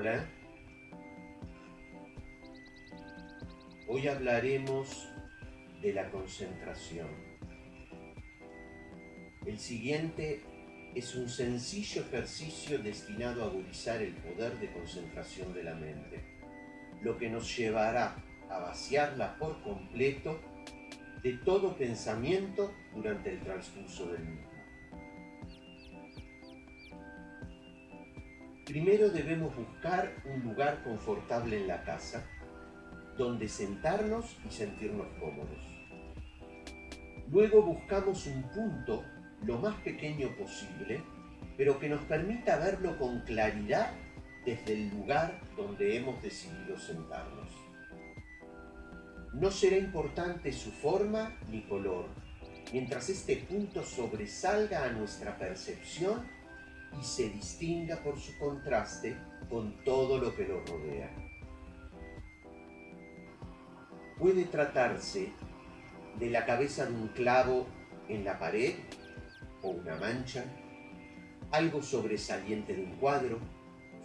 Hola. Hoy hablaremos de la concentración. El siguiente es un sencillo ejercicio destinado a agudizar el poder de concentración de la mente, lo que nos llevará a vaciarla por completo de todo pensamiento durante el transcurso del mismo. Primero debemos buscar un lugar confortable en la casa, donde sentarnos y sentirnos cómodos. Luego buscamos un punto lo más pequeño posible, pero que nos permita verlo con claridad desde el lugar donde hemos decidido sentarnos. No será importante su forma ni color, mientras este punto sobresalga a nuestra percepción y se distinga por su contraste con todo lo que lo rodea. Puede tratarse de la cabeza de un clavo en la pared o una mancha, algo sobresaliente de un cuadro,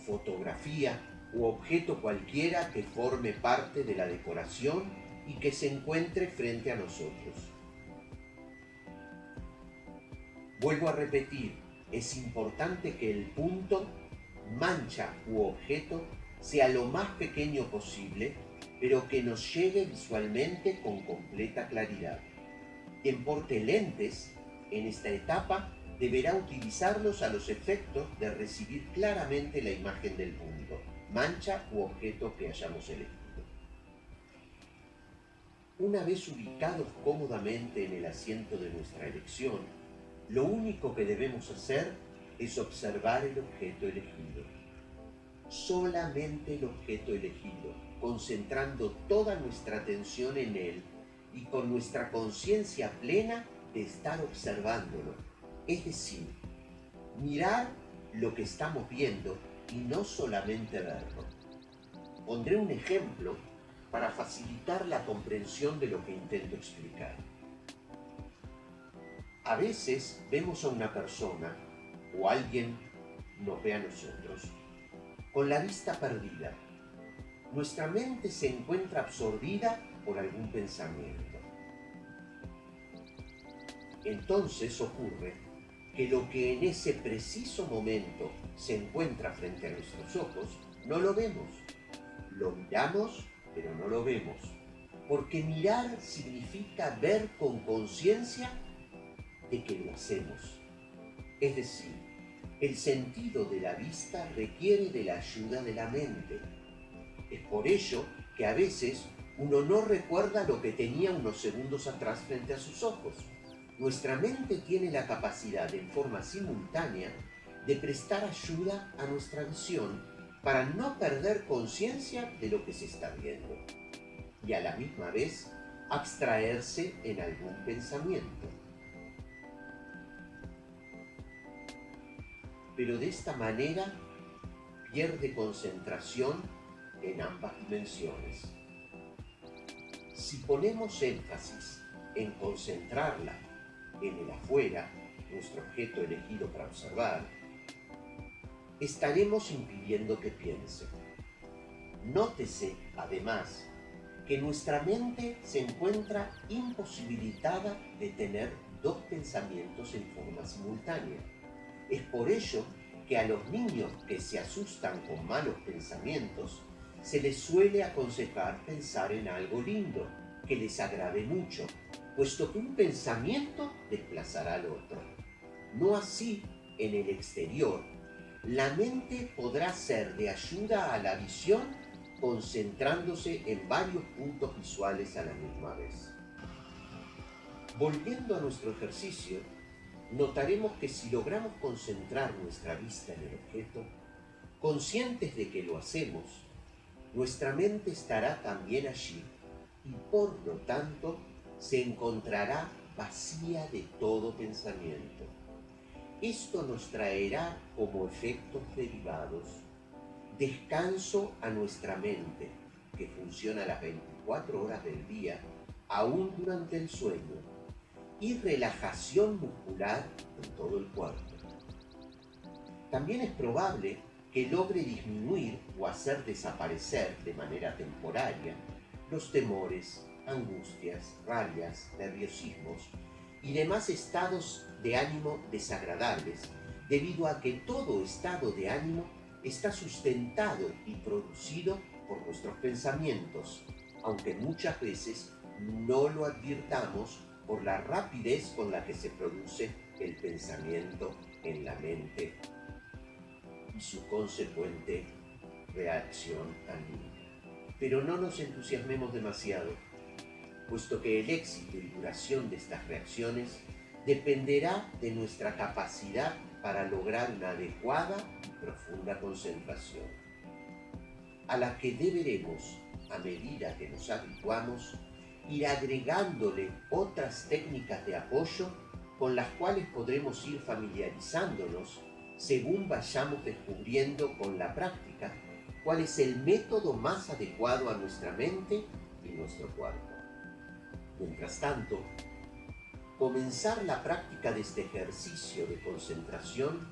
fotografía u objeto cualquiera que forme parte de la decoración y que se encuentre frente a nosotros. Vuelvo a repetir, es importante que el punto, mancha u objeto sea lo más pequeño posible, pero que nos llegue visualmente con completa claridad. Quien porte lentes en esta etapa deberá utilizarlos a los efectos de recibir claramente la imagen del punto, mancha u objeto que hayamos elegido. Una vez ubicados cómodamente en el asiento de nuestra elección, lo único que debemos hacer es observar el objeto elegido. Solamente el objeto elegido, concentrando toda nuestra atención en él y con nuestra conciencia plena de estar observándolo. Es decir, mirar lo que estamos viendo y no solamente verlo. Pondré un ejemplo para facilitar la comprensión de lo que intento explicar. A veces vemos a una persona o alguien nos ve a nosotros con la vista perdida. Nuestra mente se encuentra absorbida por algún pensamiento. Entonces ocurre que lo que en ese preciso momento se encuentra frente a nuestros ojos, no lo vemos. Lo miramos, pero no lo vemos. Porque mirar significa ver con conciencia de que lo hacemos. Es decir, el sentido de la vista requiere de la ayuda de la mente. Es por ello que a veces uno no recuerda lo que tenía unos segundos atrás frente a sus ojos. Nuestra mente tiene la capacidad en forma simultánea de prestar ayuda a nuestra visión para no perder conciencia de lo que se está viendo y a la misma vez abstraerse en algún pensamiento. Pero de esta manera pierde concentración en ambas dimensiones. Si ponemos énfasis en concentrarla en el afuera, nuestro objeto elegido para observar, estaremos impidiendo que piense. Nótese, además, que nuestra mente se encuentra imposibilitada de tener dos pensamientos en forma simultánea es por ello que a los niños que se asustan con malos pensamientos, se les suele aconsejar pensar en algo lindo, que les agrade mucho, puesto que un pensamiento desplazará al otro. No así en el exterior. La mente podrá ser de ayuda a la visión concentrándose en varios puntos visuales a la misma vez. Volviendo a nuestro ejercicio, notaremos que si logramos concentrar nuestra vista en el objeto, conscientes de que lo hacemos, nuestra mente estará también allí y por lo tanto se encontrará vacía de todo pensamiento. Esto nos traerá como efectos derivados descanso a nuestra mente, que funciona las 24 horas del día, aún durante el sueño, y relajación muscular en todo el cuerpo. También es probable que logre disminuir o hacer desaparecer de manera temporaria los temores, angustias, rabias, nerviosismos y demás estados de ánimo desagradables, debido a que todo estado de ánimo está sustentado y producido por nuestros pensamientos, aunque muchas veces no lo advirtamos por la rapidez con la que se produce el pensamiento en la mente y su consecuente reacción anímica. Pero no nos entusiasmemos demasiado, puesto que el éxito y duración de estas reacciones dependerá de nuestra capacidad para lograr una adecuada y profunda concentración, a la que deberemos, a medida que nos habituamos, ir agregándole otras técnicas de apoyo con las cuales podremos ir familiarizándonos según vayamos descubriendo con la práctica cuál es el método más adecuado a nuestra mente y nuestro cuerpo. Mientras tanto, comenzar la práctica de este ejercicio de concentración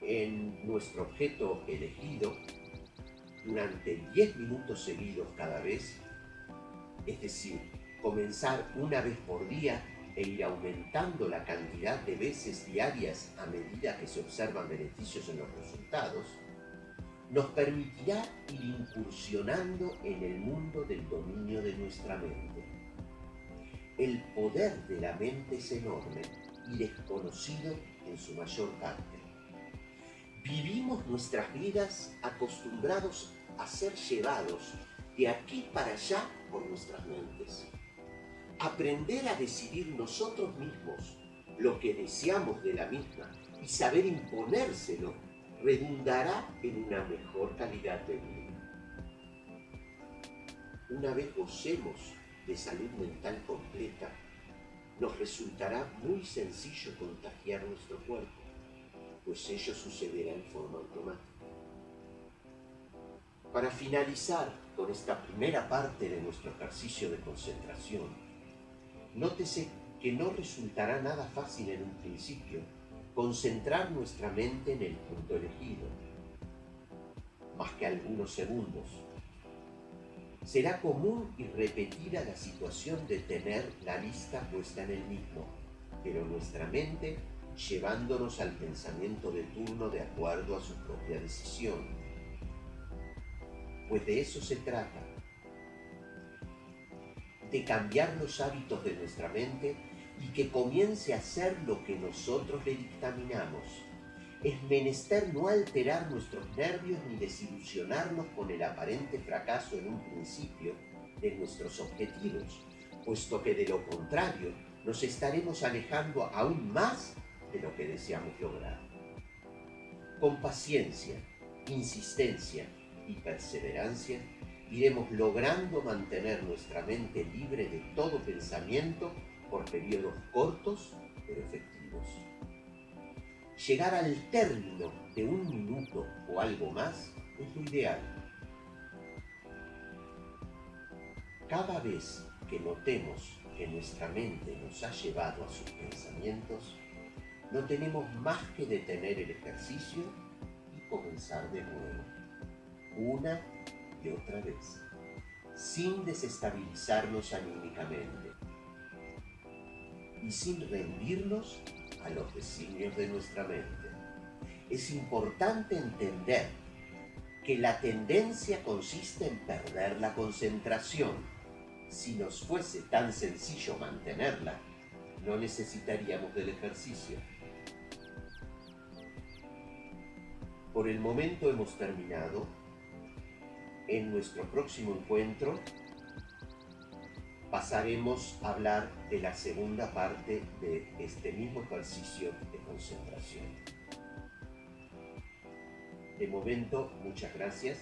en nuestro objeto elegido durante 10 minutos seguidos cada vez, es decir, comenzar una vez por día e ir aumentando la cantidad de veces diarias a medida que se observan beneficios en los resultados, nos permitirá ir incursionando en el mundo del dominio de nuestra mente. El poder de la mente es enorme y desconocido en su mayor parte. Vivimos nuestras vidas acostumbrados a ser llevados de aquí para allá por nuestras mentes aprender a decidir nosotros mismos lo que deseamos de la misma y saber imponérselo redundará en una mejor calidad de vida. Una vez gocemos de salud mental completa, nos resultará muy sencillo contagiar nuestro cuerpo, pues ello sucederá en forma automática. Para finalizar con esta primera parte de nuestro ejercicio de concentración, Nótese que no resultará nada fácil en un principio concentrar nuestra mente en el punto elegido, más que algunos segundos. Será común y repetida la situación de tener la lista puesta en el mismo, pero nuestra mente llevándonos al pensamiento de turno de acuerdo a su propia decisión. Pues de eso se trata, de cambiar los hábitos de nuestra mente y que comience a hacer lo que nosotros le dictaminamos. Es menester no alterar nuestros nervios ni desilusionarnos con el aparente fracaso en un principio de nuestros objetivos, puesto que de lo contrario nos estaremos alejando aún más de lo que deseamos lograr. Con paciencia, insistencia perseverancia, iremos logrando mantener nuestra mente libre de todo pensamiento por periodos cortos pero efectivos. Llegar al término de un minuto o algo más es lo ideal. Cada vez que notemos que nuestra mente nos ha llevado a sus pensamientos, no tenemos más que detener el ejercicio y comenzar de nuevo, una y otra vez, sin desestabilizarnos anímicamente y sin rendirnos a los designios de nuestra mente. Es importante entender que la tendencia consiste en perder la concentración. Si nos fuese tan sencillo mantenerla, no necesitaríamos del ejercicio. Por el momento hemos terminado en nuestro próximo encuentro pasaremos a hablar de la segunda parte de este mismo ejercicio de concentración. De momento, muchas gracias